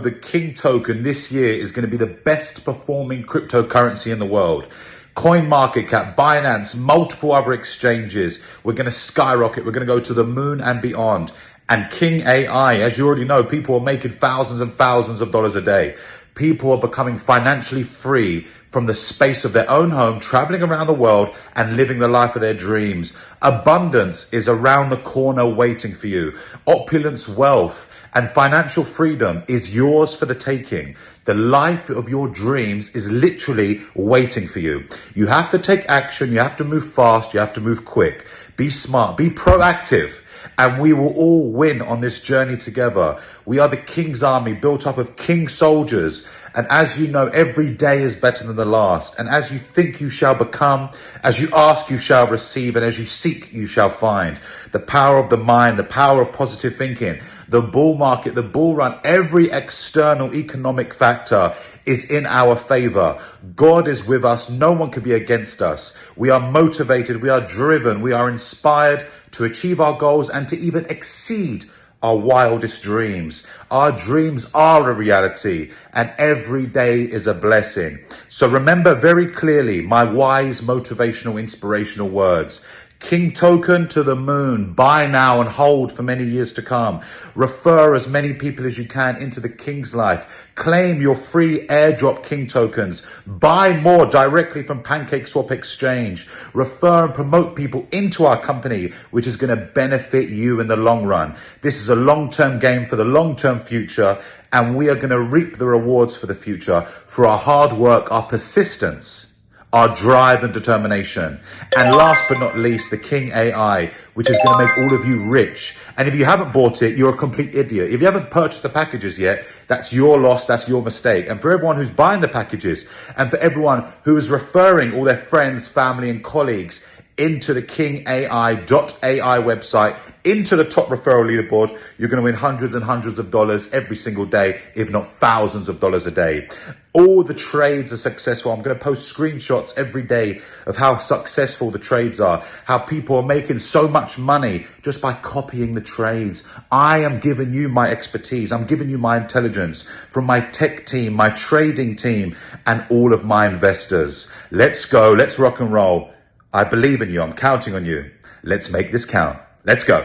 the King token this year is going to be the best performing cryptocurrency in the world. Coin market cap, Binance, multiple other exchanges. We're going to skyrocket. We're going to go to the moon and beyond. And King AI, as you already know, people are making thousands and thousands of dollars a day. People are becoming financially free from the space of their own home, traveling around the world and living the life of their dreams. Abundance is around the corner waiting for you. Opulence, wealth, and financial freedom is yours for the taking. The life of your dreams is literally waiting for you. You have to take action. You have to move fast. You have to move quick. Be smart. Be proactive and we will all win on this journey together. We are the King's army built up of King soldiers. And as you know, every day is better than the last. And as you think, you shall become. As you ask, you shall receive. And as you seek, you shall find. The power of the mind, the power of positive thinking, the bull market, the bull run, every external economic factor is in our favor. God is with us. No one can be against us. We are motivated. We are driven. We are inspired to achieve our goals and to even exceed our wildest dreams. Our dreams are a reality and every day is a blessing. So remember very clearly my wise, motivational, inspirational words. King token to the moon. Buy now and hold for many years to come. Refer as many people as you can into the King's life. Claim your free airdrop King tokens. Buy more directly from Pancake Swap Exchange. Refer and promote people into our company, which is going to benefit you in the long run. This is a long-term game for the long-term future, and we are going to reap the rewards for the future for our hard work, our persistence our drive and determination. And last but not least, the King AI, which is going to make all of you rich. And if you haven't bought it, you're a complete idiot. If you haven't purchased the packages yet, that's your loss, that's your mistake. And for everyone who's buying the packages, and for everyone who is referring all their friends, family, and colleagues into the KingAI.ai website, into the top referral leaderboard, you're going to win hundreds and hundreds of dollars every single day, if not thousands of dollars a day. All the trades are successful. I'm going to post screenshots every day of how successful the trades are, how people are making so much money just by copying the trades. I am giving you my expertise. I'm giving you my intelligence from my tech team, my trading team, and all of my investors. Let's go. Let's rock and roll. I believe in you. I'm counting on you. Let's make this count. Let's go.